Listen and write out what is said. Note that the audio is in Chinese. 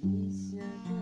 一些的